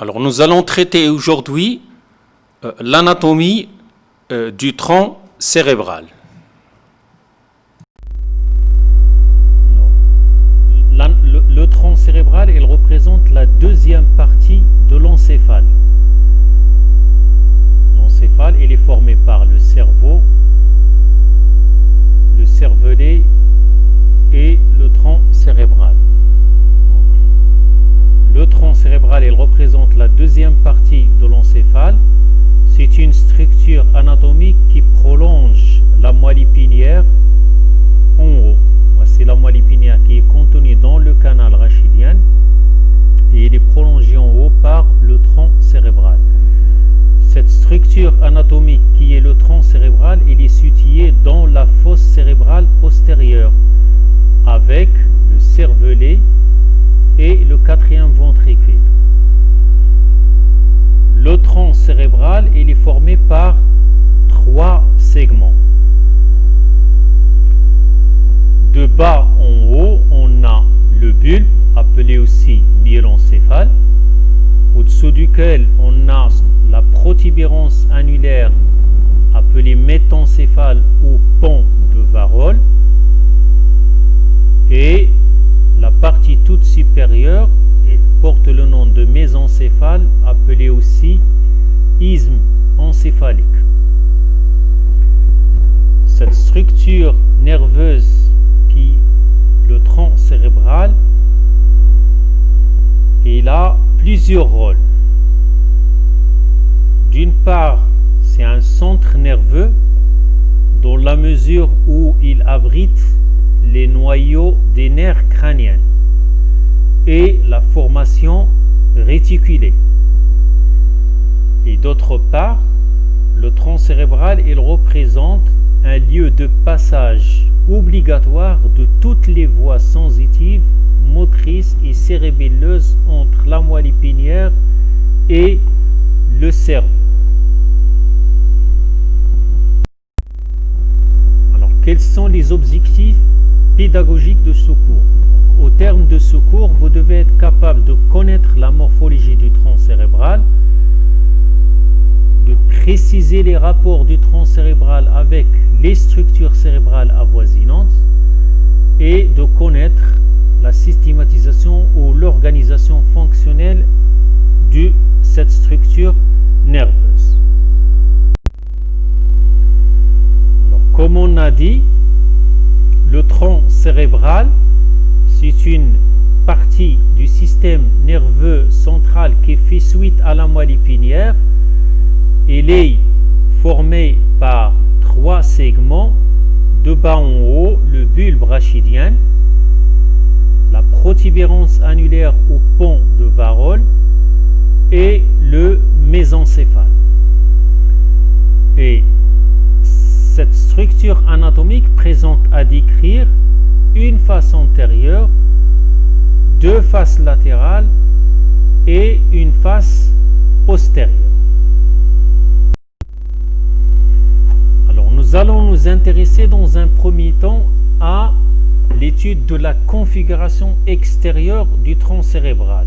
Alors nous allons traiter aujourd'hui euh, l'anatomie euh, du tronc cérébral. Le, le tronc cérébral, il représente la deuxième partie de l'encéphale. L'encéphale, il est formé par le cerveau, le cervelet et le tronc cérébral. Le tronc cérébral, il représente la deuxième partie de l'encéphale. C'est une structure anatomique qui prolonge la moelle épinière en haut. C'est la moelle épinière qui est contenue dans le canal rachidien et il est prolongé en haut par le tronc cérébral. Cette structure anatomique qui est le tronc cérébral, est situé dans la fosse cérébrale postérieure avec le cervelet et le quatrième ventricule. Le tronc cérébral est formé par trois segments. De bas en haut, on a le bulbe, appelé aussi myélencéphale, au-dessous duquel on a la protubérance annulaire, appelée métencéphale ou pont de Varol, et la supérieure elle porte le nom de mésencéphale, appelée aussi isthme encéphalique. Cette structure nerveuse qui le tronc cérébral, il a plusieurs rôles. D'une part, c'est un centre nerveux dans la mesure où il abrite les noyaux des nerfs crâniens et la formation réticulée. Et d'autre part, le tronc cérébral, il représente un lieu de passage obligatoire de toutes les voies sensitives, motrices et cérébelleuses entre la moelle épinière et le cerveau. Alors, quels sont les objectifs pédagogique de ce cours? Au terme de ce cours, vous devez être capable de connaître la morphologie du tronc cérébral, de préciser les rapports du tronc cérébral avec les structures cérébrales avoisinantes et de connaître la systématisation ou l'organisation fonctionnelle de cette structure nerveuse. Alors, comme on a dit, le tronc cérébral, c'est une partie du système nerveux central qui fait suite à la moelle épinière. Il est formé par trois segments, de bas en haut, le bulbe rachidien, la protubérance annulaire au pont de Varol et le mésencéphale. Et cette structure anatomique présente à décrire une face antérieure, deux faces latérales et une face postérieure. Alors nous allons nous intéresser dans un premier temps à l'étude de la configuration extérieure du tronc cérébral.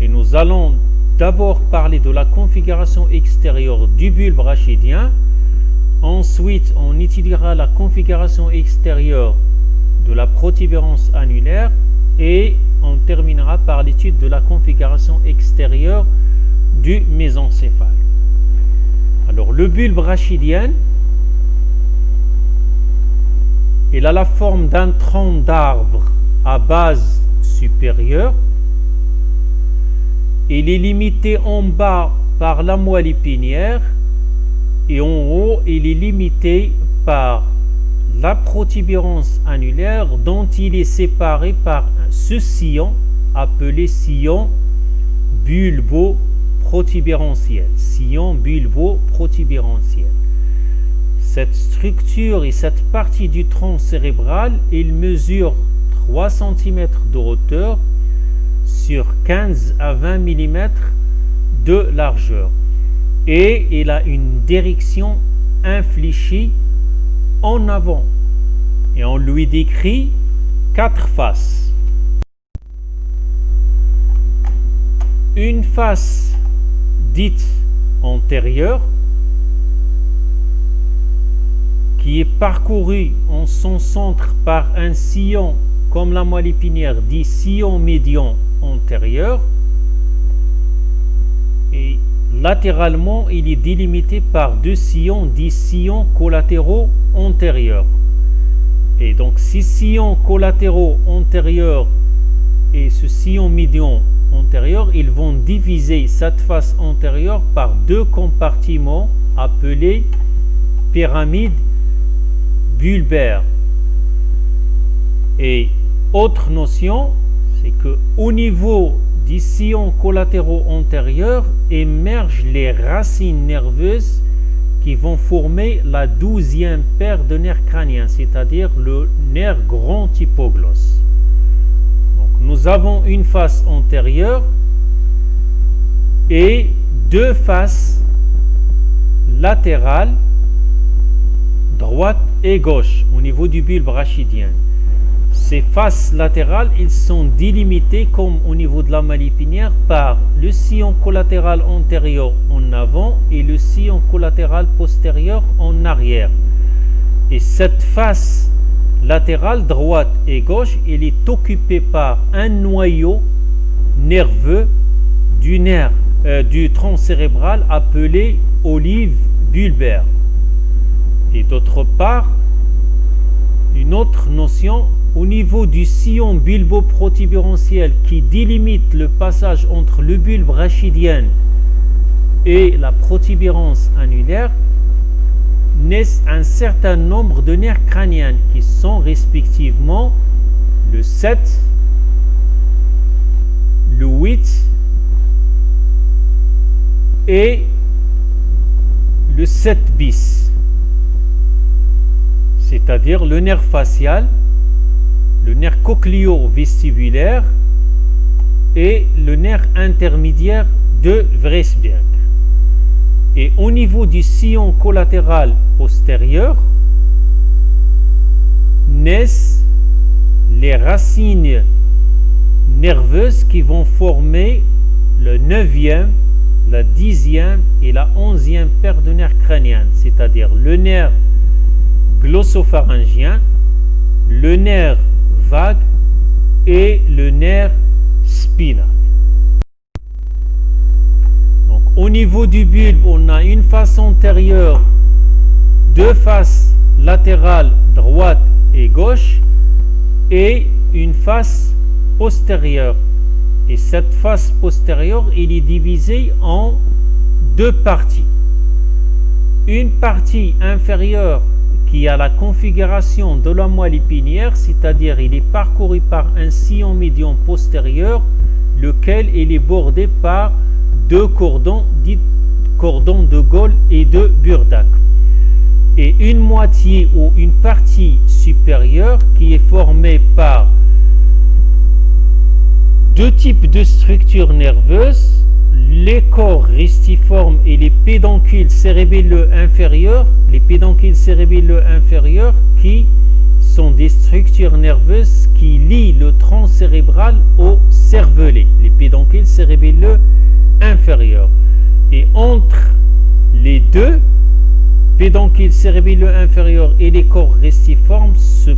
Et nous allons d'abord parler de la configuration extérieure du bulbe rachidien, Ensuite, on étudiera la configuration extérieure de la protubérance annulaire et on terminera par l'étude de la configuration extérieure du mésencéphale. Alors, le bulbe rachidien, il a la forme d'un tronc d'arbre à base supérieure. Il est limité en bas par la moelle épinière et en haut, il est limité par la protubérance annulaire dont il est séparé par ce sillon appelé sillon bulbo-protubérantiel. Sillon bulbo-protubérantiel. Cette structure et cette partie du tronc cérébral, il mesure 3 cm de hauteur sur 15 à 20 mm de largeur et il a une direction infléchie en avant. Et on lui décrit quatre faces. une face dite antérieure qui est parcourue en son centre par un sillon comme la moelle épinière dit sillon médian antérieur et latéralement il est délimité par deux sillons dits sillons collatéraux antérieurs et donc ces sillons collatéraux antérieurs et ce sillon médian antérieur ils vont diviser cette face antérieure par deux compartiments appelés pyramides bulbaires et autre notion, c'est que au niveau des sillons collatéraux antérieurs émergent les racines nerveuses vont former la douzième paire de nerfs crâniens, c'est-à-dire le nerf grand hypoglosse. Nous avons une face antérieure et deux faces latérales, droite et gauche, au niveau du bulbe rachidien. Ces faces latérales, ils sont délimitées comme au niveau de la malipinière par le sillon collatéral antérieur en avant et le sillon collatéral postérieur en arrière. Et cette face latérale droite et gauche, elle est occupée par un noyau nerveux du nerf euh, du tronc cérébral appelé olive bulbaire. Et d'autre part, une autre notion au niveau du sillon bulbo-protubérantiel qui délimite le passage entre le bulbe rachidien et la protubérance annulaire, naissent un certain nombre de nerfs crâniens qui sont respectivement le 7, le 8 et le 7 bis, c'est-à-dire le nerf facial, nerf cochléo-vestibulaire et le nerf intermédiaire de Vresberg. Et au niveau du sillon collatéral postérieur naissent les racines nerveuses qui vont former le neuvième, la dixième et la onzième paire de nerfs crâniens, c'est-à-dire le nerf glossopharyngien, le nerf vague et le nerf spinal. Donc, au niveau du bulbe, on a une face antérieure, deux faces latérales droite et gauche et une face postérieure. Et cette face postérieure, il est divisée en deux parties. Une partie inférieure qui a la configuration de la moelle épinière, c'est-à-dire il est parcouru par un sillon médian postérieur, lequel il est bordé par deux cordons, dits cordons de Gaulle et de Burdak. Et une moitié ou une partie supérieure qui est formée par deux types de structures nerveuses, les corps restiformes et les pédoncules cérébelleux inférieurs, les pédoncules cérébelleux inférieurs qui sont des structures nerveuses qui lient le tronc cérébral au cervelet, les pédoncules cérébelleux inférieurs. Et entre les deux pédoncules cérébelleux inférieurs et les corps restiformes se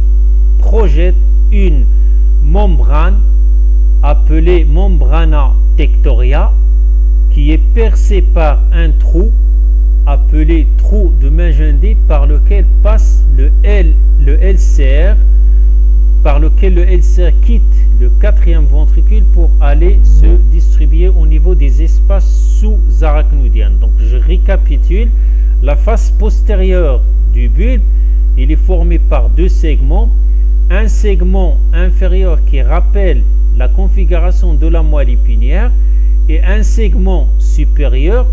projette une membrane appelée membrana tectoria qui est percé par un trou appelé trou de Magendé par lequel passe le, L, le LCR, par lequel le LCR quitte le quatrième ventricule pour aller se distribuer au niveau des espaces sous-arachnoidiens. Donc je récapitule, la face postérieure du bulbe, il est formé par deux segments, un segment inférieur qui rappelle la configuration de la moelle épinière, et un segment supérieur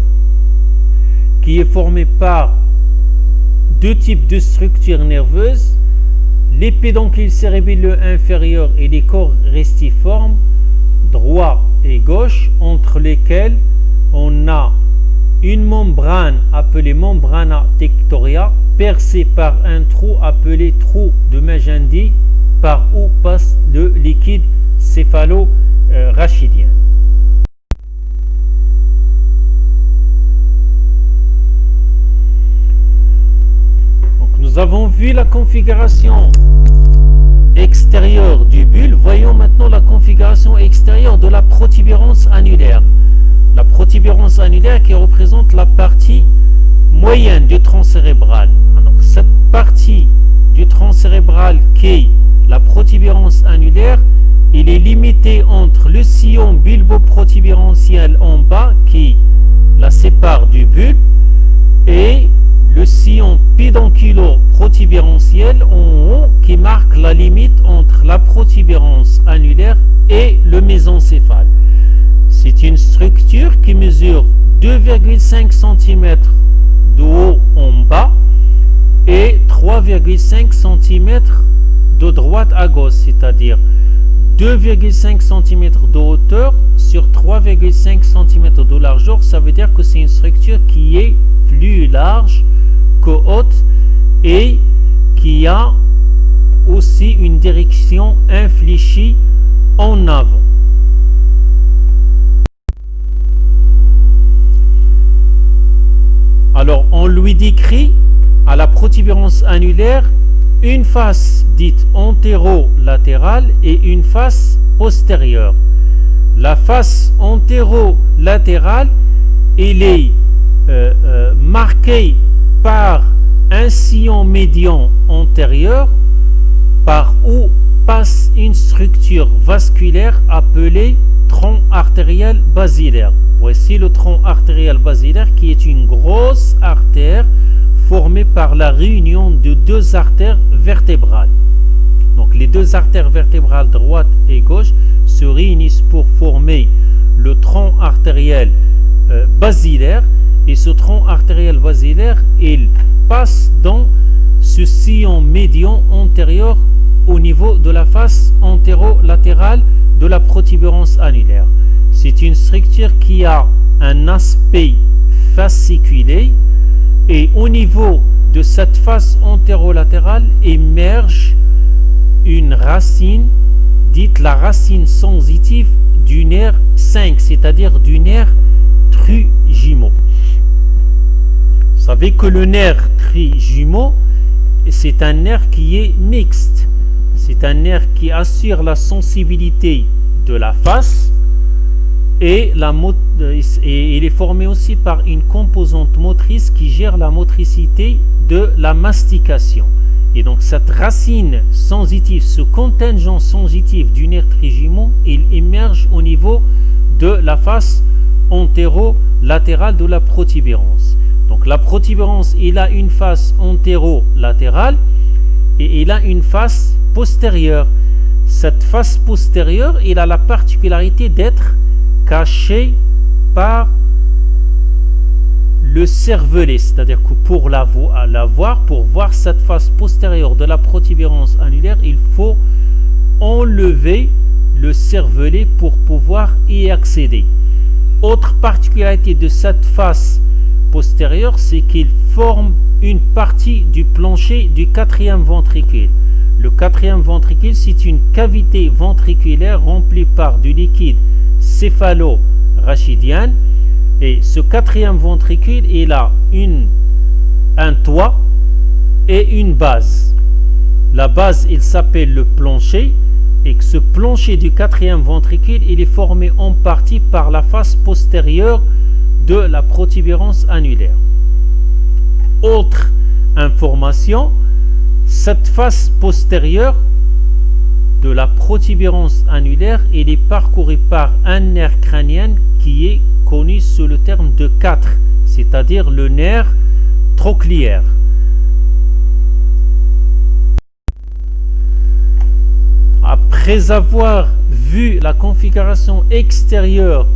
qui est formé par deux types de structures nerveuses, les pédoncules cérébelleux inférieurs et les corps restiformes, droit et gauche, entre lesquels on a une membrane appelée membrana tectoria percée par un trou appelé trou de Magendie par où passe le liquide céphalo-rachidien. Nous avons vu la configuration extérieure du bulbe. Voyons maintenant la configuration extérieure de la protubérance annulaire. La protubérance annulaire qui représente la partie moyenne du tronc cérébral. Alors, cette partie du tronc cérébral qui est la protubérance annulaire, il est limité entre le sillon bulbo-protubérantiel en bas qui la sépare du bulbe et le sillon pédonculo-protubérantiel en haut qui marque la limite entre la protubérance annulaire et le mésencéphale. C'est une structure qui mesure 2,5 cm de haut en bas et 3,5 cm de droite à gauche, c'est-à-dire 2,5 cm de hauteur sur 3,5 cm de largeur, ça veut dire que c'est une structure qui est plus large haute et qui a aussi une direction infléchie en avant. Alors on lui décrit à la protubérance annulaire une face dite antéro-latérale et une face postérieure. La face antéro-latérale, elle est euh, euh, marquée par un sillon médian antérieur par où passe une structure vasculaire appelée tronc artériel basilaire. Voici le tronc artériel basilaire qui est une grosse artère formé par la réunion de deux artères vertébrales. Donc les deux artères vertébrales droite et gauche se réunissent pour former le tronc artériel euh, basilaire et ce tronc artériel basilaire il passe dans ce sillon médian antérieur au niveau de la face antéro-latérale de la protubérance annulaire. C'est une structure qui a un aspect fasciculé et au niveau de cette face antérolatérale émerge une racine, dite la racine sensitive du nerf 5, c'est-à-dire du nerf trijumeau. Vous savez que le nerf trijumeau, c'est un nerf qui est mixte. C'est un nerf qui assure la sensibilité de la face et, il est formé aussi par une composante motrice qui gère la motricité de la mastication. Et donc cette racine sensitive, ce contingent sensitif du nerf trijumeau, il émerge au niveau de la face antéro-latérale de la protubérance. Donc la protubérance, il a une face antéro-latérale et il a une face postérieure. Cette face postérieure, il a la particularité d'être caché par le cervelet, c'est-à-dire que pour la, voir, pour voir cette face postérieure de la protubérance annulaire, il faut enlever le cervelet pour pouvoir y accéder. Autre particularité de cette face postérieure, c'est qu'il forme une partie du plancher du quatrième ventricule. Le quatrième ventricule, c'est une cavité ventriculaire remplie par du liquide céphalo-rachidienne. Et ce quatrième ventricule, il a une, un toit et une base. La base, il s'appelle le plancher. Et que ce plancher du quatrième ventricule, il est formé en partie par la face postérieure de la protubérance annulaire. Autre information, cette face postérieure de la protubérance annulaire, il est parcouru par un nerf crânien qui est connu sous le terme de 4, c'est-à-dire le nerf trochléaire. Après avoir vu la configuration extérieure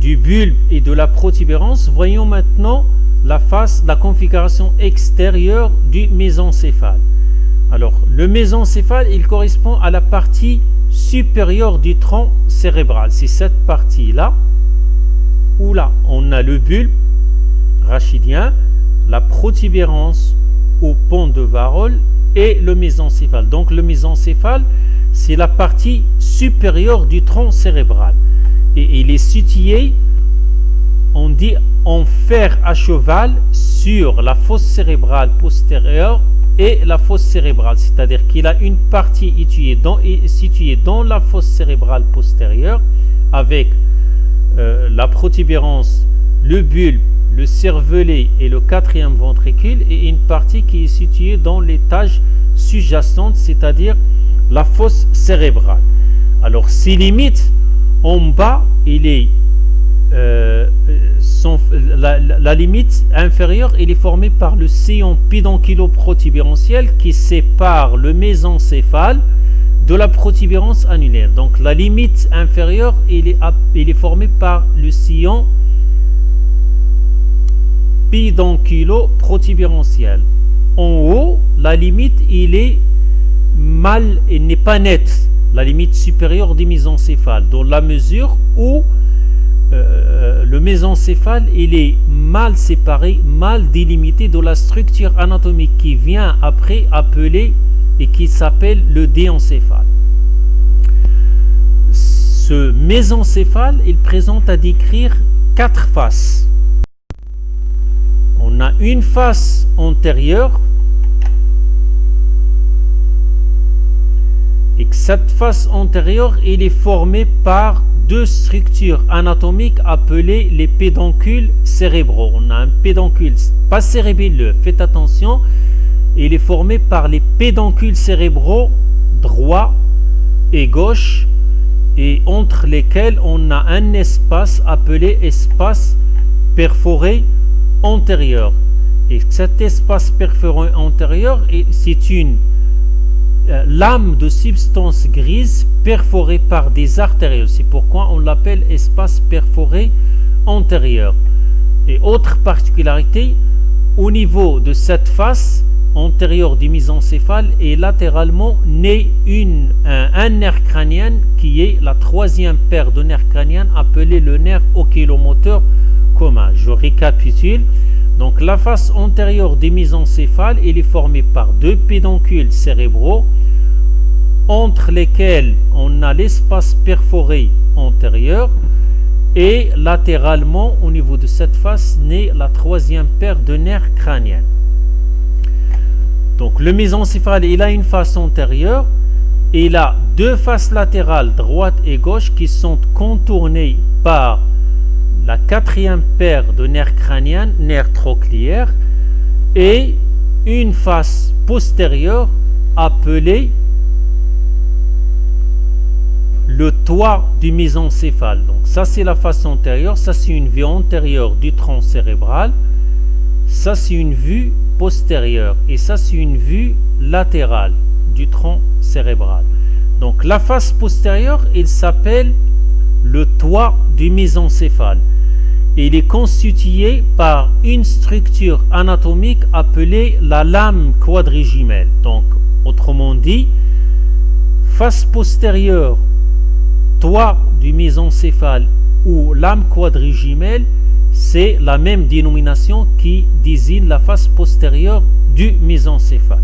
du bulbe et de la protubérance, voyons maintenant la face, la configuration extérieure du mésencéphale. Alors, le mésencéphale, il correspond à la partie supérieure du tronc cérébral. C'est cette partie-là, où là, on a le bulbe rachidien, la protubérance au pont de Varol et le mésencéphale. Donc, le mésencéphale, c'est la partie supérieure du tronc cérébral. Et il est situé, on dit, en fer à cheval sur la fosse cérébrale postérieure et la fosse cérébrale, c'est-à-dire qu'il a une partie située dans, la fosse cérébrale postérieure avec euh, la protubérance, le bulbe, le cervelet et le quatrième ventricule et une partie qui est située dans l'étage sous-jacente, c'est-à-dire la fosse cérébrale. Alors ces limites, en bas, il est euh, la, limite inférieure elle est formée par le sillon pédonculo-protubérantiel qui sépare le mésencéphale de la protubérance annulaire. Donc la limite inférieure est, formée par le sillon pédonculo-protubérantiel. En haut, la limite il est mal et n'est pas nette, la limite supérieure du mésencéphale, dans la mesure où euh, le mésencéphale est mal séparé, mal délimité de la structure anatomique qui vient après appeler et qui s'appelle le déencéphale. Ce mésencéphale, il présente à décrire quatre faces. On a une face antérieure et cette face antérieure, il est formée par deux structures anatomiques appelées les pédoncules cérébraux. On a un pédoncule, pas cérébelleux, faites attention, il est formé par les pédoncules cérébraux droit et gauche et entre lesquels on a un espace appelé espace perforé antérieur. Et cet espace perforé antérieur, c'est une lame de substance grise perforée par des artères. C'est pourquoi on l'appelle espace perforé antérieur. Et autre particularité, au niveau de cette face antérieure du mésencéphale et latéralement naît une, un, nerf crânien qui est la troisième paire de nerfs crâniens appelé le nerf oculomoteur commun. Je récapitule. Donc la face antérieure du mésencéphale est formée par deux pédoncules cérébraux entre lesquels on a l'espace perforé antérieur et latéralement au niveau de cette face naît la troisième paire de nerfs crâniens. Donc le mésencéphale il a une face antérieure et il a deux faces latérales droite et gauche qui sont contournées par la quatrième paire de nerfs crâniens, nerfs trochléaires, et une face postérieure appelée le toit du mésencéphale. Donc ça c'est la face antérieure, ça c'est une vue antérieure du tronc cérébral, ça c'est une vue postérieure et ça c'est une vue latérale du tronc cérébral. Donc la face postérieure, il s'appelle le toit du mésencéphale il est constitué par une structure anatomique appelée la lame quadrigimale. Donc, autrement dit, face postérieure, toit du mésencéphale ou lame quadrigimale, c'est la même dénomination qui désigne la face postérieure du mésencéphale.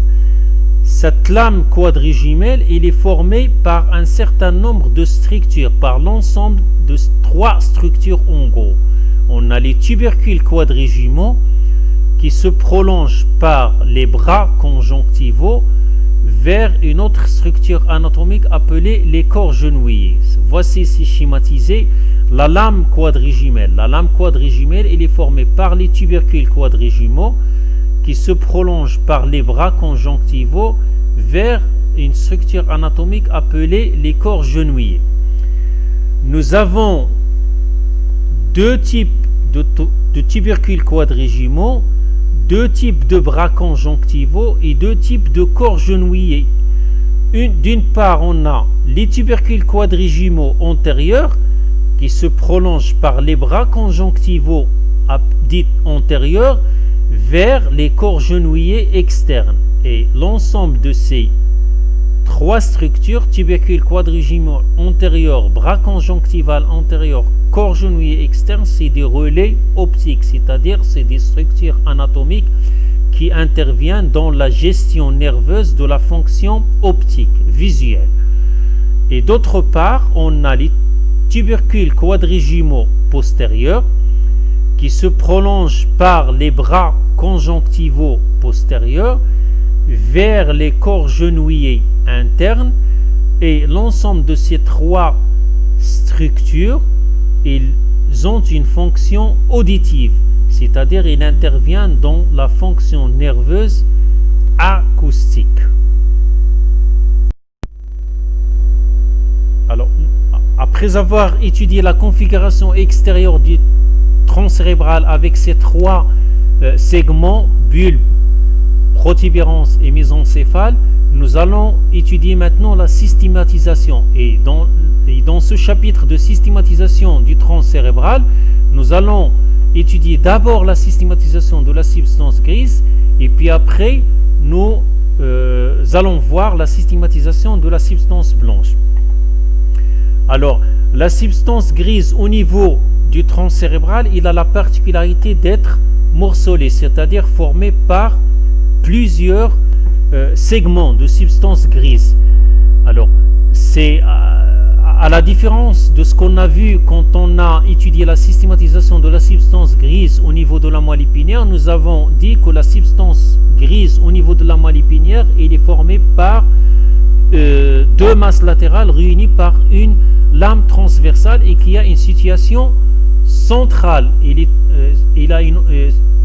Cette lame quadrigimale, il est formée par un certain nombre de structures, par l'ensemble de trois structures en gros on a les tubercules quadrigimaux qui se prolongent par les bras conjonctivaux vers une autre structure anatomique appelée les corps genouillés. Voici ici schématisé la lame quadrigimale. La lame quadrigimale elle est formée par les tubercules quadrigimaux qui se prolongent par les bras conjonctivaux vers une structure anatomique appelée les corps genouillés. Nous avons deux types de, tubercules quadrigimaux, deux types de bras conjonctivaux et deux types de corps genouillés. D'une part, on a les tubercules quadrigimaux antérieurs qui se prolongent par les bras conjonctivaux dits antérieurs vers les corps genouillés externes. Et l'ensemble de ces trois structures, tubercules quadrigimaux antérieurs, bras conjonctival antérieur, corps genouillé externe, c'est des relais optiques, c'est-à-dire c'est des structures anatomiques qui interviennent dans la gestion nerveuse de la fonction optique, visuelle. Et d'autre part, on a les tubercules quadrigimaux postérieurs qui se prolongent par les bras conjonctivaux postérieurs vers les corps genouillés internes et l'ensemble de ces trois structures, ils ont une fonction auditive, c'est-à-dire ils interviennent dans la fonction nerveuse acoustique. Alors, après avoir étudié la configuration extérieure du tronc cérébral avec ces trois euh, segments, bulbe, protubérance et mésencéphale, nous allons étudier maintenant la systématisation. Et dans, dans ce chapitre de systématisation du tronc cérébral, nous allons étudier d'abord la systématisation de la substance grise et puis après nous euh, allons voir la systématisation de la substance blanche. Alors, la substance grise au niveau du tronc cérébral, il a la particularité d'être morcelé, c'est-à-dire formé par plusieurs euh, segments de substance grise. Alors, c'est à, la différence de ce qu'on a vu quand on a étudié la systématisation de la substance grise au niveau de la moelle épinière, nous avons dit que la substance grise au niveau de la moelle épinière, il est formée par euh, deux masses latérales réunies par une lame transversale et qui a une situation centrale. Il, est, euh, il a une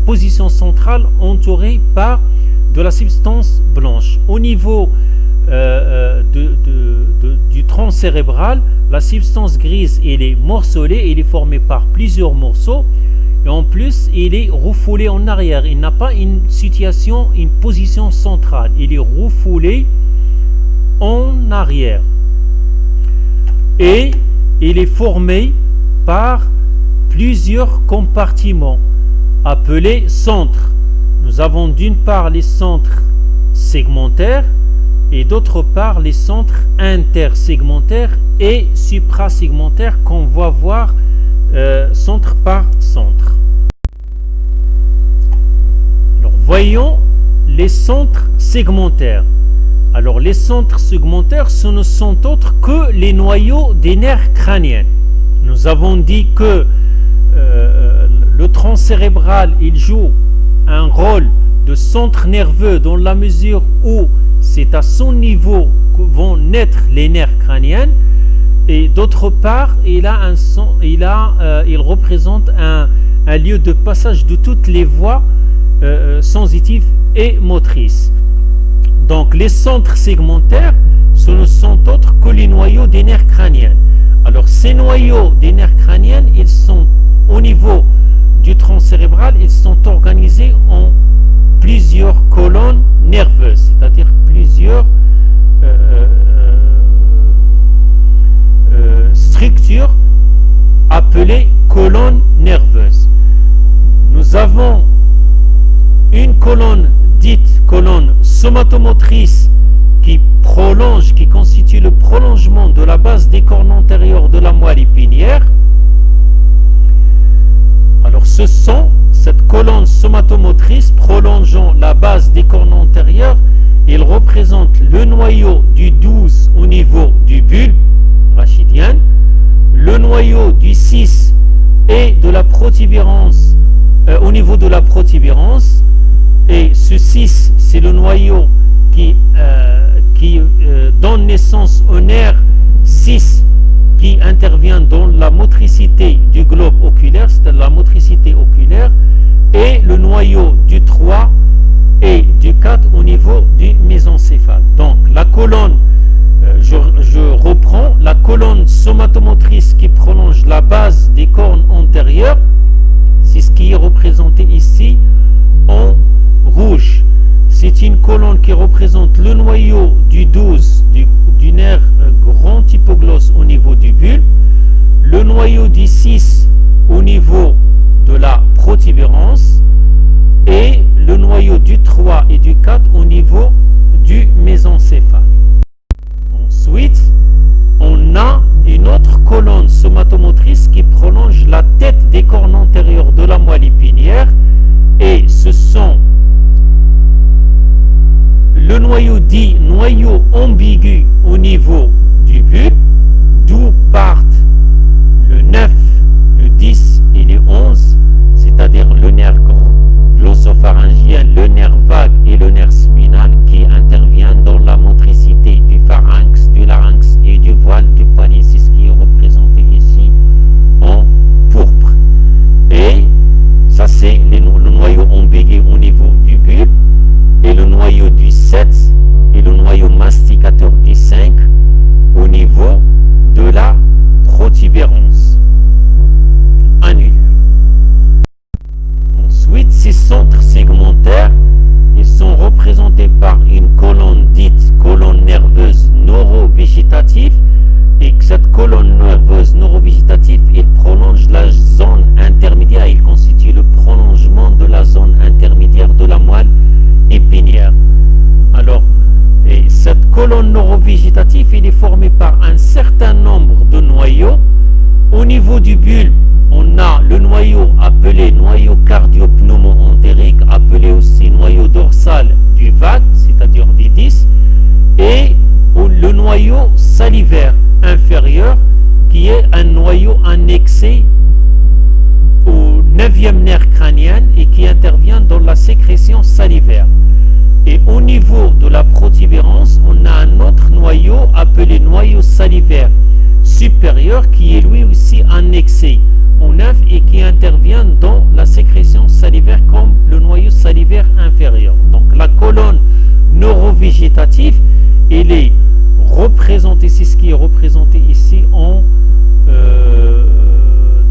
position centrale entourée par de la substance blanche. Au niveau euh, euh, du tronc cérébral, la substance grise elle est morcelée, elle est formée par plusieurs morceaux. Et en plus, il est refoulé en arrière. Il n'a pas une situation, une position centrale. Il est refoulé en arrière. Et il est formé par plusieurs compartiments appelés centres. Nous avons d'une part les centres segmentaires et d'autre part les centres intersegmentaires et suprasegmentaires qu'on va voir euh, centre par centre. Alors voyons les centres segmentaires. Alors les centres segmentaires, ce ne sont autres que les noyaux des nerfs crâniens. Nous avons dit que euh, le tronc cérébral, il joue un rôle de centre nerveux dans la mesure où c'est à son niveau que vont naître les nerfs crâniens et d'autre part il, a euh, il représente un, un, lieu de passage de toutes les voies euh, euh, sensitives et motrices. Donc les centres segmentaires, ce ne sont autres que les noyaux des nerfs crâniens. Alors ces noyaux des nerfs crâniens, ils sont au niveau du tronc cérébral, ils sont organisés en plusieurs colonnes nerveuses, c'est-à-dire plusieurs euh, euh, euh, structures appelées colonnes nerveuses. Nous avons une colonne dite colonne somatomotrice qui prolonge, qui constitue le prolongement de la base des cornes antérieures de la moelle épinière. Alors ce sont cette colonne somatomotrice prolongeant la base des cornes antérieures, il représente le noyau du 12 au niveau du bulbe rachidien, le noyau du 6 et de la protubérance euh, au niveau de la protubérance. Et ce 6, c'est le noyau qui, euh, euh, donne naissance au nerf 6 qui intervient dans la motricité du globe oculaire, c'est la motricité oculaire, et le noyau du 3 et du 4 au niveau du mésencéphale. Donc la colonne, euh, je, reprends, la colonne somatomotrice qui prolonge la base des cornes antérieures, c'est ce qui est représenté ici en rouge. C'est une colonne qui représente le noyau du 12 du, nerf euh, grand hypoglosse au niveau du bulbe, le noyau du 6 au niveau de la protubérance et le noyau du 3 et du 4 au niveau du mésencéphale. Ensuite, on a une autre colonne somatomotrice qui prolonge la tête des cornes antérieures de la moelle épinière et ce sont le noyau dit noyau ambigu au niveau du but, d'où partent le 9, le 10 et le 11, c'est-à-dire le nerf glossopharyngien, le nerf vague et le nerf spinal qui intervient dans la motricité du pharynx, du larynx et du voile du palais. C'est ce qui est représenté ici en pourpre. Et ça c'est les Annule. Ensuite, ces centres segmentaires ils sont représentés par une colonne dite colonne nerveuse neurovégétative et que cette colonne nerveuse neurovégétative, prolonge la zone intermédiaire, il constitue le prolongement de la zone niveau du bulbe, on a le noyau appelé noyau cardiopneumo-entérique, appelé aussi noyau dorsal du VAT, c'est-à-dire des 10, et le noyau salivaire inférieur, qui est un noyau annexé au 9e nerf crânien et qui intervient dans la sécrétion salivaire. Et au niveau de la protubérance, on a un autre noyau appelé noyau salivaire supérieur qui est lui aussi annexé au neuf et qui intervient dans la sécrétion salivaire comme le noyau salivaire inférieur. Donc la colonne neurovégétative, elle est représentée, c'est ce qui est représenté ici en, euh,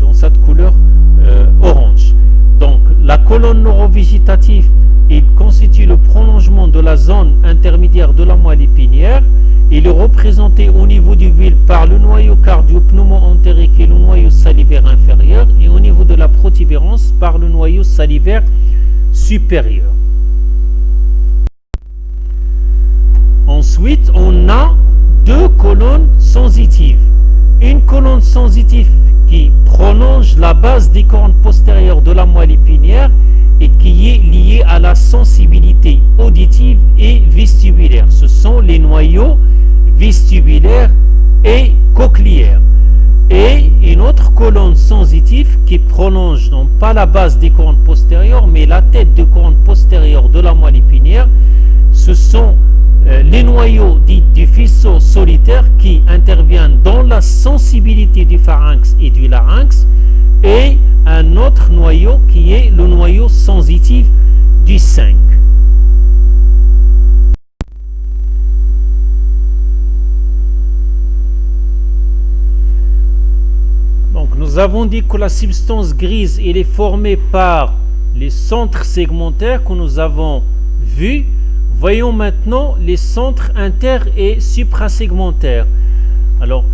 dans cette couleur euh, orange. Donc la colonne neurovégétative, il constitue le prolongement de la zone intermédiaire de la moelle épinière. Il est représenté au niveau du ville par le noyau cardio-pneumo-entérique et le noyau salivaire inférieur et au niveau de la protubérance par le noyau salivaire supérieur. Ensuite, on a deux colonnes sensitives. Une colonne sensitive qui prolonge la base des cornes postérieures de la moelle épinière et qui est liée à la sensibilité auditive et vestibulaire. Ce sont les noyaux vestibulaires et cochléaires. Et une autre colonne sensitive qui prolonge non pas la base des cornes postérieures, mais la tête de corne postérieure de la moelle épinière. Ce sont euh, les noyaux dits du faisceau solitaire qui interviennent dans la sensibilité du pharynx et du larynx et un autre noyau qui est le noyau sensitif du 5. Donc nous avons dit que la substance grise est formée par les centres segmentaires que nous avons vus Voyons maintenant les centres inter- et suprasegmentaires. Alors,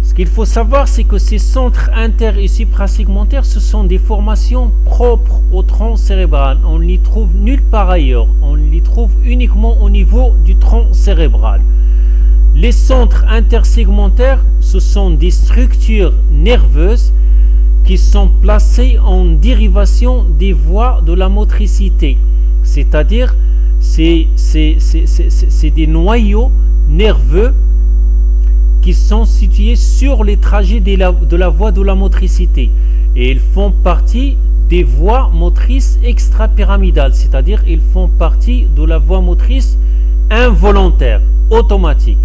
ce qu'il faut savoir, c'est que ces centres inter- et suprasegmentaires, ce sont des formations propres au tronc cérébral. On ne les trouve nulle part ailleurs. On les trouve uniquement au niveau du tronc cérébral. Les centres intersegmentaires, ce sont des structures nerveuses qui sont placées en dérivation des voies de la motricité, c'est-à-dire c'est des noyaux nerveux qui sont situés sur les trajets de la, de la voie de la motricité. Et ils font partie des voies motrices extrapyramidales, c'est-à-dire ils font partie de la voie motrice involontaire, automatique.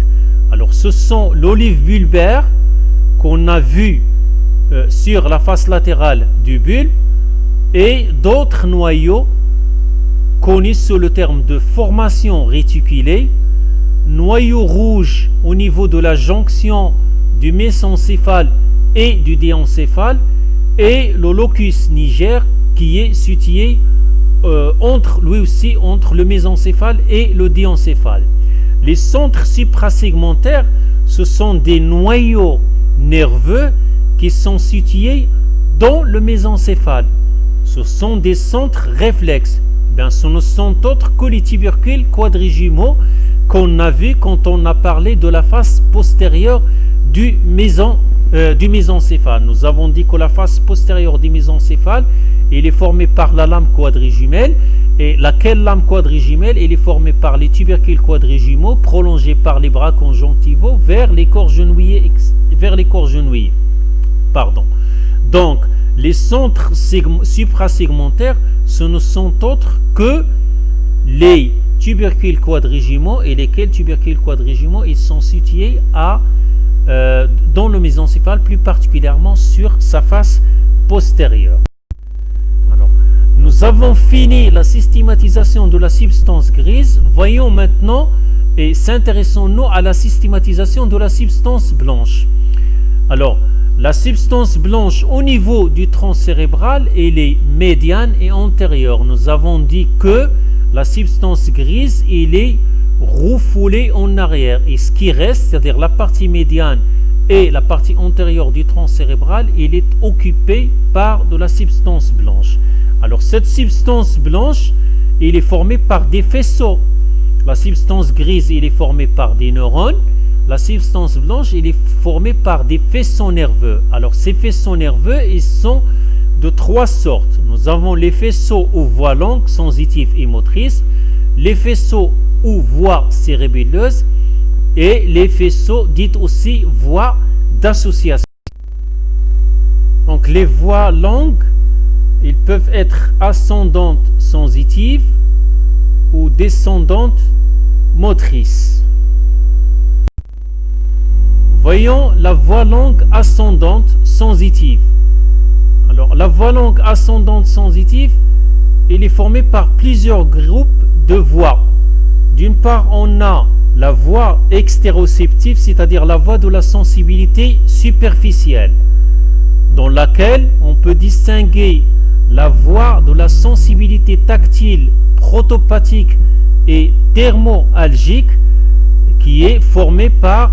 Alors ce sont l'olive bulbaire qu'on a vu euh, sur la face latérale du bulbe et d'autres noyaux connu sous le terme de formation réticulée, noyau rouge au niveau de la jonction du mésencéphale et du déencéphale, et le locus niger qui est situé euh, entre, lui aussi entre le mésencéphale et le déencéphale. Les centres suprasegmentaires, ce sont des noyaux nerveux qui sont situés dans le mésencéphale. Ce sont des centres réflexes ce ne sont autres que les tubercules quadrigimaux qu'on a vu quand on a parlé de la face postérieure du, euh, du mésencéphale. Nous avons dit que la face postérieure du mésencéphale, il est formée par la lame quadrigimale. Et laquelle lame quadrigimale Elle est formée par les tubercules quadrigimaux prolongés par les bras conjonctivaux vers les corps genouillés. Vers les corps genouillés. Pardon. Donc, les centres suprasegmentaires, ce ne sont autres que les tubercules quadrigimaux et lesquels tubercules quadrigimaux ils sont situés à, euh, dans le mésencéphale, plus particulièrement sur sa face postérieure. Nous avons fini la systématisation de la substance grise. Voyons maintenant et s'intéressons-nous à la systématisation de la substance blanche. Alors, la substance blanche au niveau du tronc cérébral, elle est médiane et antérieure. Nous avons dit que la substance grise, elle est refoulée en arrière. Et ce qui reste, c'est-à-dire la partie médiane et la partie antérieure du tronc cérébral, elle est occupée par de la substance blanche. Alors cette substance blanche, elle est formée par des faisceaux. La substance grise, elle est formée par des neurones la substance blanche, elle est formée par des faisceaux nerveux. Alors ces faisceaux nerveux, ils sont de trois sortes. Nous avons les faisceaux aux voies longues, sensitifs et motrices, les faisceaux aux voies cérébelleuses et les faisceaux dites aussi voies d'association. Donc les voies longues, ils peuvent être ascendantes sensitives ou descendantes motrices. Voyons la voie longue ascendante sensitive. Alors la voie longue ascendante sensitive, elle est formée par plusieurs groupes de voies. D'une part, on a la voie extéroceptive, c'est-à-dire la voie de la sensibilité superficielle, dans laquelle on peut distinguer la voie de la sensibilité tactile, protopathique et thermoalgique, qui est formée par,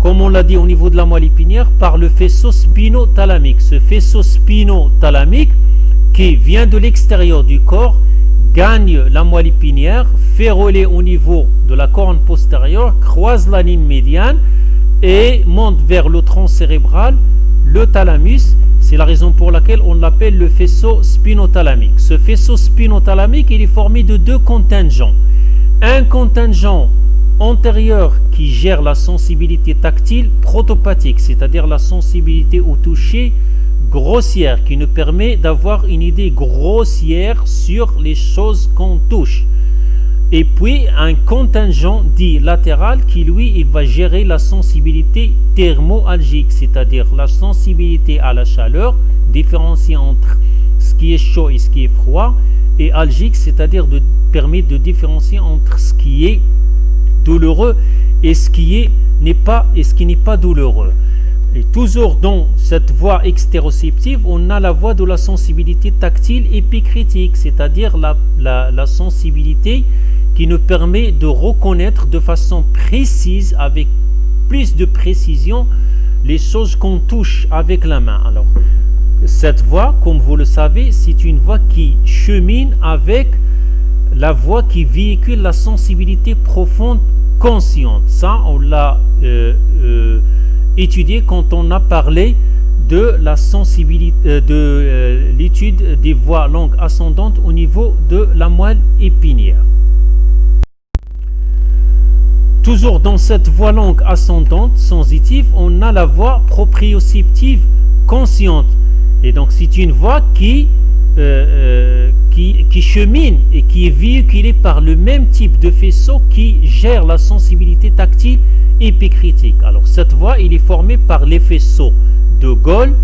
comme on l'a dit au niveau de la moelle épinière, par le faisceau spinothalamique. Ce faisceau spinothalamique qui vient de l'extérieur du corps gagne la moelle épinière, fait rouler au niveau de la corne postérieure, croise la ligne médiane et monte vers le tronc cérébral, le thalamus. C'est la raison pour laquelle on l'appelle le faisceau spinothalamique. Ce faisceau spinothalamique, il est formé de deux contingents. Un contingent antérieur qui gère la sensibilité tactile protopathique, c'est-à-dire la sensibilité au toucher grossière qui nous permet d'avoir une idée grossière sur les choses qu'on touche. Et puis un contingent dit latéral qui lui il va gérer la sensibilité thermoalgique, c'est-à-dire la sensibilité à la chaleur, différencier entre ce qui est chaud et ce qui est froid, et algique, c'est-à-dire de permet de différencier entre ce qui est douloureux et ce n'est pas et ce qui n'est pas douloureux. Et toujours dans cette voie extéroceptive, on a la voie de la sensibilité tactile épicritique, c'est-à-dire la, la, sensibilité qui nous permet de reconnaître de façon précise, avec plus de précision, les choses qu'on touche avec la main. Alors, cette voie, comme vous le savez, c'est une voie qui chemine avec la voie qui véhicule la sensibilité profonde consciente. Ça, on l'a euh, euh, étudié quand on a parlé de la sensibilité euh, de euh, l'étude des voies longues ascendantes au niveau de la moelle épinière. Toujours dans cette voie longue ascendante sensitive, on a la voie proprioceptive consciente. Et donc c'est une voie qui, euh, qui, qui, chemine et qui est véhiculée par le même type de faisceau qui gère la sensibilité tactile épicritique. Alors cette voie, il est formée par les faisceaux de Gaulle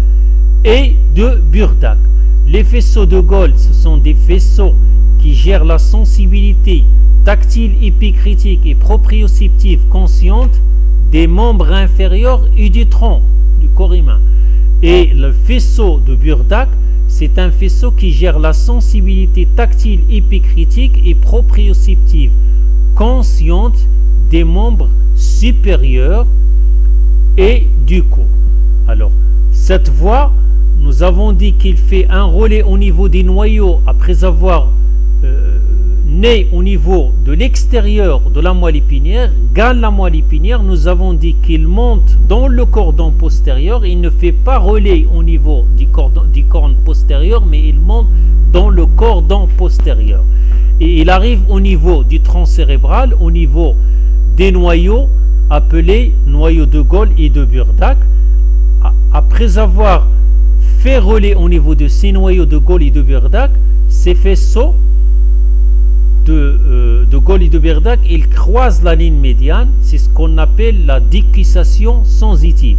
et de Burdak. Les faisceaux de Gaulle, ce sont des faisceaux qui gèrent la sensibilité tactile épicritique et proprioceptive consciente des membres inférieurs et du tronc du corps humain. Et le faisceau de Burdak, c'est un faisceau qui gère la sensibilité tactile épicritique et proprioceptive consciente des membres supérieur et du cou. Alors, cette voie, nous avons dit qu'il fait un relais au niveau des noyaux après avoir né au niveau de l'extérieur de la moelle épinière, gagne la moelle épinière, nous avons dit qu'il monte dans le cordon postérieur, il ne fait pas relais au niveau du cordon, corne postérieur, mais il monte dans le cordon postérieur. Et il arrive au niveau du tronc cérébral, au niveau des noyaux appelés noyaux de Gaulle et de Burdak. Après avoir fait relais au niveau de ces noyaux de Gaulle et de Burdak, ces faisceaux de, euh, de Gaulle et de Burdak, ils croisent la ligne médiane. C'est ce qu'on appelle la décussation sensitive.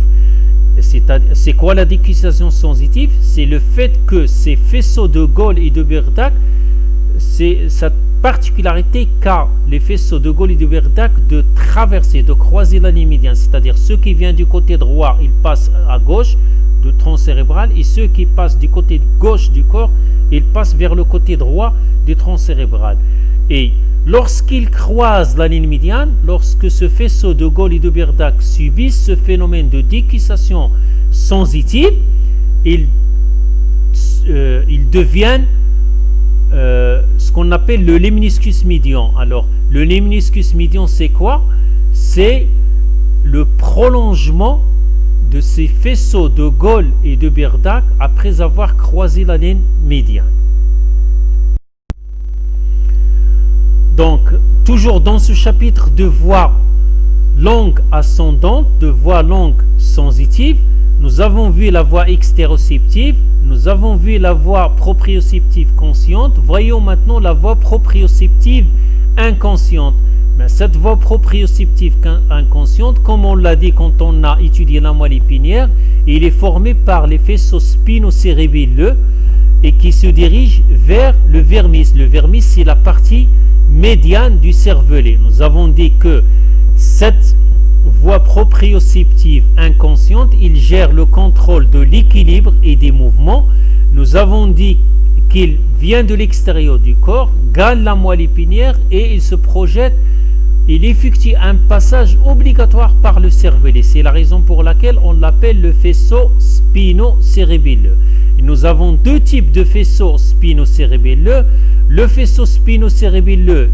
C'est quoi la décussation sensitive? C'est le fait que ces faisceaux de Gaulle et de Burdak, c'est cette particularité qu'a les faisceaux de Gaulle et de Berdac de traverser, de croiser la ligne médiane, c'est-à-dire ceux qui viennent du côté droit, ils passent à gauche du tronc cérébral, et ceux qui passent du côté gauche du corps, ils passent vers le côté droit du tronc cérébral. Et lorsqu'ils croisent la ligne médiane, lorsque ce faisceau de Gaulle et de Berdac subissent ce phénomène de décussation sensitive, ils, euh, deviennent euh, ce qu'on appelle le lemniscus médian. Alors, le lemniscus médian, c'est quoi? C'est le prolongement de ces faisceaux de Gaulle et de Berdac après avoir croisé la ligne médiane. Donc, toujours dans ce chapitre de voie langue ascendante, de voix longue sensitive. Nous avons vu la voix extéroceptive, nous avons vu la voix proprioceptive consciente. Voyons maintenant la voix proprioceptive inconsciente. Mais cette voix proprioceptive inconsciente, comme on l'a dit quand on a étudié la moelle épinière, il est formé par les faisceaux spinocérébelleux et qui se dirige vers le vermis. Le vermis, c'est la partie médiane du cervelet. Nous avons dit que cette voie proprioceptive inconsciente, il gère le contrôle de l'équilibre et des mouvements. Nous avons dit qu'il vient de l'extérieur du corps, gagne la moelle épinière et il se projette, il effectue un passage obligatoire par le cervelet. C'est la raison pour laquelle on l'appelle le faisceau spino-cérébelleux. Nous avons deux types de faisceaux spino-cérébelleux. Le faisceau spino-cérébelleux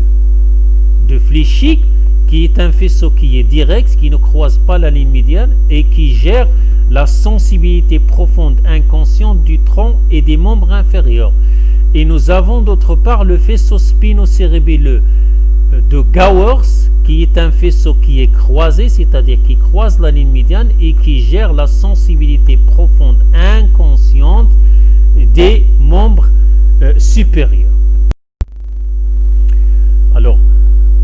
de Fléchic, qui est un faisceau qui est direct, qui ne croise pas la ligne médiane et qui gère la sensibilité profonde inconsciente du tronc et des membres inférieurs. Et nous avons d'autre part le faisceau spino-cérébelleux de Gowers, qui est un faisceau qui est croisé, c'est-à-dire qui croise la ligne médiane et qui gère la sensibilité profonde inconsciente des membres euh, supérieurs. Alors,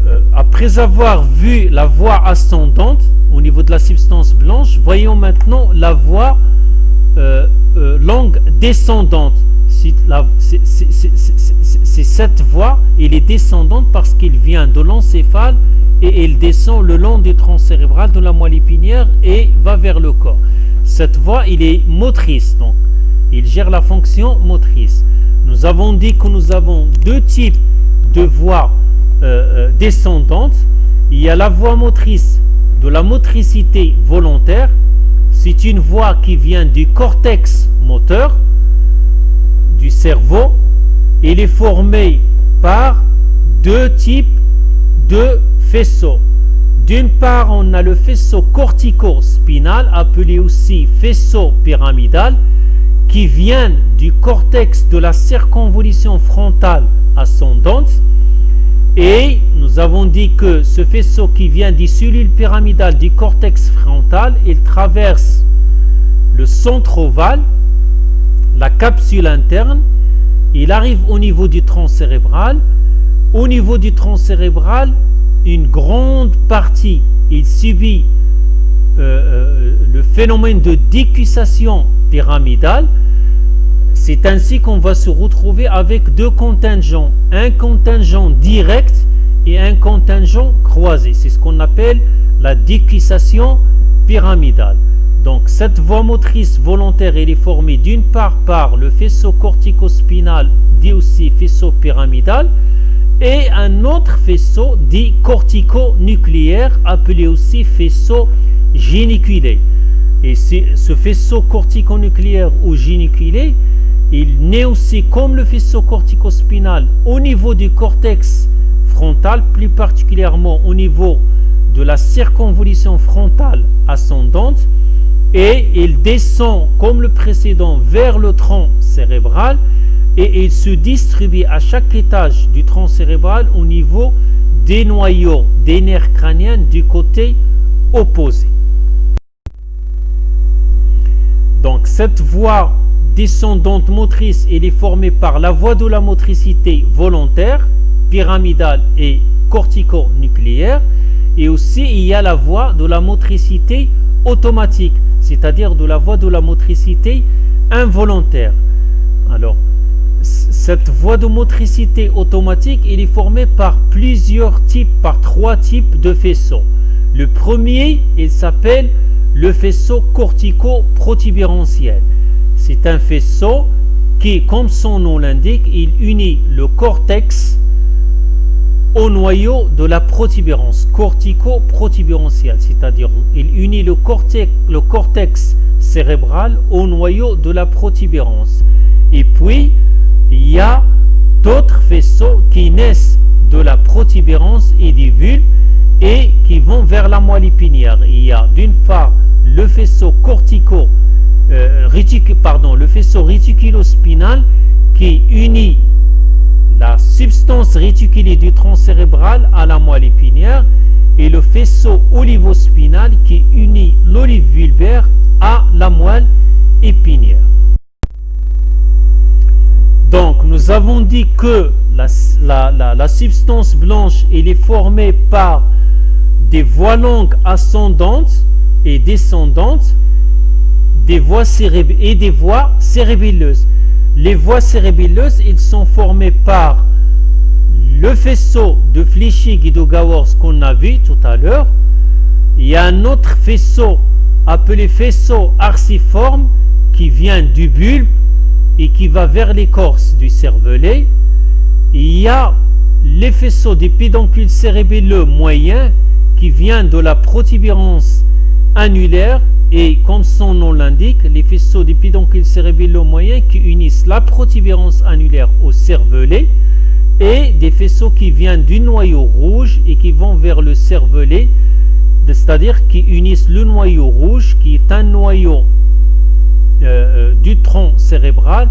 euh, après avoir vu la voie ascendante au niveau de la substance blanche, voyons maintenant la voie euh, longue descendante cette voie, elle est descendante parce qu'il vient de l'encéphale et elle descend le long du tronc cérébral de la moelle épinière et va vers le corps. Cette voie, il est motrice, donc il gère la fonction motrice. Nous avons dit que nous avons deux types de voies euh, euh, descendantes. Il y a la voie motrice de la motricité volontaire. C'est une voie qui vient du cortex moteur, du cerveau, il est formé par deux types de faisceaux. D'une part, on a le faisceau cortico-spinal, appelé aussi faisceau pyramidal, qui vient du cortex de la circonvolution frontale ascendante. Et nous avons dit que ce faisceau qui vient des cellules pyramidales du cortex frontal, il traverse le centre ovale, la capsule interne, il arrive au niveau du tronc cérébral. Au niveau du tronc cérébral, une grande partie, il subit euh, euh, le phénomène de décussation pyramidale. C'est ainsi qu'on va se retrouver avec deux contingents, un contingent direct et un contingent croisé. C'est ce qu'on appelle la décussation pyramidale. Donc cette voie motrice volontaire, elle est formée d'une part par le faisceau corticospinal, dit aussi faisceau pyramidal, et un autre faisceau dit cortico-nucléaire, appelé aussi faisceau géniculé. Et ce faisceau corticonucléaire ou géniculé, il naît aussi comme le faisceau corticospinal au niveau du cortex frontal, plus particulièrement au niveau de la circonvolution frontale ascendante, et il descend comme le précédent vers le tronc cérébral et il se distribue à chaque étage du tronc cérébral au niveau des noyaux des nerfs crâniens du côté opposé. Donc cette voie descendante motrice, elle est formée par la voie de la motricité volontaire, pyramidale et cortico-nucléaire, et aussi il y a la voie de la motricité automatique, c'est-à-dire de la voie de la motricité involontaire. Alors, cette voie de motricité automatique, elle est formée par plusieurs types, par trois types de faisceaux. Le premier, il s'appelle le faisceau cortico-protubérantiel. C'est un faisceau qui, comme son nom l'indique, il unit le cortex au noyau de la protubérance cortico-protubérantielle, c'est-à-dire il unit le cortex, cérébral au noyau de la protubérance. Et puis, il y a d'autres faisceaux qui naissent de la protubérance et des vulves et qui vont vers la moelle épinière. Il y a d'une part le faisceau cortico, euh, pardon, le faisceau réticulospinal qui unit la substance réticulée du tronc cérébral à la moelle épinière et le faisceau olivospinal qui unit l'olive vulvaire à la moelle épinière. Donc nous avons dit que la, substance blanche est formée par des voies longues ascendantes et descendantes des voies et des voies cérébelleuses. Les voies cérébelleuses, ils sont formées par le faisceau de Flichy-Guido-Gowers qu'on a vu tout à l'heure. Il y a un autre faisceau appelé faisceau arciforme qui vient du bulbe et qui va vers l'écorce du cervelet. Il y a les faisceaux des pédoncules cérébelleux moyens qui vient de la protubérance annulaire et comme son nom l'indique, les faisceaux des pédoncules cérébelleux moyens qui unissent la protubérance annulaire au cervelet et des faisceaux qui viennent du noyau rouge et qui vont vers le cervelet, c'est-à-dire qui unissent le noyau rouge qui est un noyau euh, euh, du tronc cérébral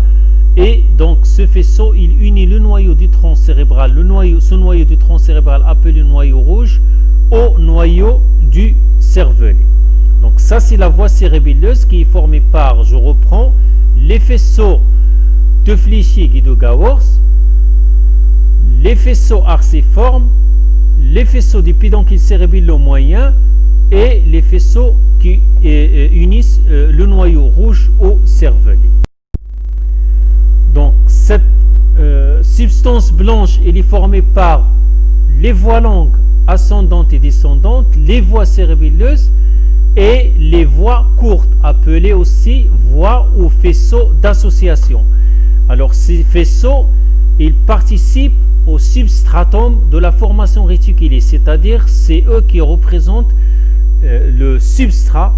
et donc ce faisceau il unit le noyau du tronc cérébral, le ce noyau du tronc cérébral appelé noyau rouge au noyau du cervelet. Donc ça c'est la voie cérébelleuse qui est formée par, je reprends, les faisceaux de Flichy et de Gowers, les faisceaux arciformes, les faisceaux du pédoncule cérébelleux moyen et les faisceaux qui euh, euh, unissent euh, le noyau rouge au cervelet. Donc cette substance blanche elle est formée par les voies longues ascendantes et descendantes, les voies cérébelleuses et les voies courtes, appelées aussi voies ou faisceaux d'association. Alors ces faisceaux, ils participent au substratum de la formation réticulée, c'est-à-dire c'est eux qui représentent euh, le substrat,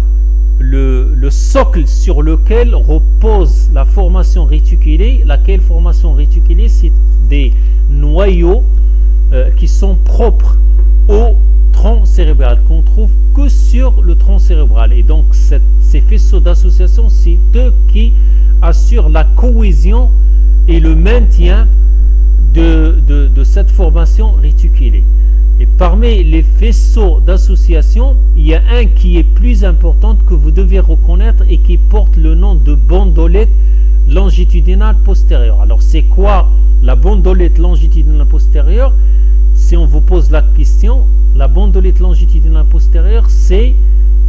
le, socle sur lequel repose la formation réticulée, laquelle formation réticulée, c'est des noyaux euh, qui sont propres au tronc cérébral, qu'on trouve que sur le tronc cérébral. Et donc ces faisceaux d'association, c'est eux qui assurent la cohésion et le maintien de, de cette formation réticulée. Et parmi les faisceaux d'association, il y a un qui est plus important que vous devez reconnaître et qui porte le nom de bandolette longitudinale postérieure. Alors c'est quoi la bandolette longitudinale postérieure? Si on vous pose la question, la bandolette longitudinale postérieure, c'est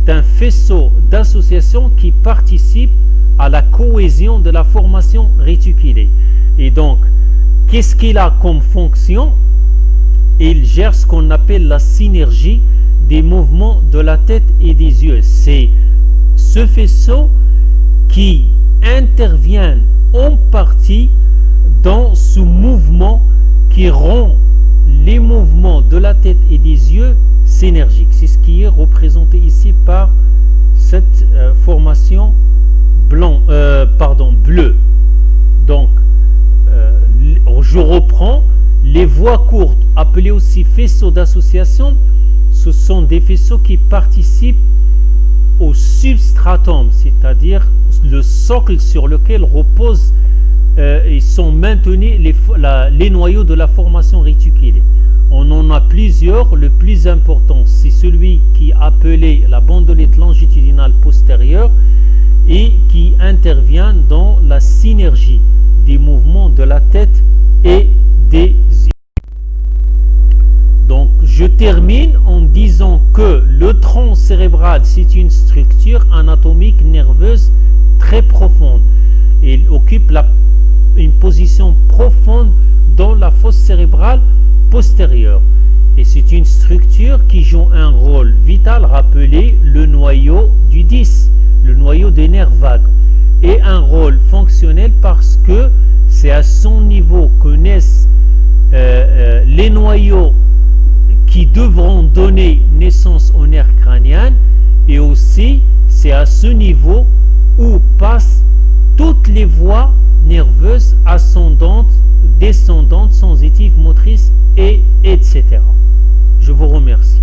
un faisceau d'association qui participe à la cohésion de la formation réticulée. Et donc, qu'est-ce qu'il a comme fonction? Il gère ce qu'on appelle la synergie des mouvements de la tête et des yeux. C'est ce faisceau qui intervient en partie dans ce mouvement qui rend les mouvements de la tête et des yeux synergiques. C'est ce qui est représenté ici par cette euh, formation euh, bleue. Donc, euh, je reprends les voies courtes, appelées aussi faisceaux d'association, ce sont des faisceaux qui participent au substratum, c'est-à-dire le socle sur lequel reposent euh, sont maintenus les, les, noyaux de la formation réticulée. On en a plusieurs. Le plus important, c'est celui qui est appelé la bandelette longitudinale postérieure et qui intervient dans la synergie des mouvements de la tête et des yeux. Donc je termine en disant que le tronc cérébral, c'est une structure anatomique nerveuse très profonde. Il occupe une position profonde dans la fosse cérébrale postérieure. Et c'est une structure qui joue un rôle vital, rappelé le noyau du 10, le noyau des nerfs vagues. Et un rôle fonctionnel parce que c'est à son niveau que naissent euh, euh, les noyaux qui devront donner naissance aux nerfs crâniens et aussi c'est à ce niveau où passent toutes les voies nerveuses ascendantes, descendantes, sensitives, motrices et etc. Je vous remercie.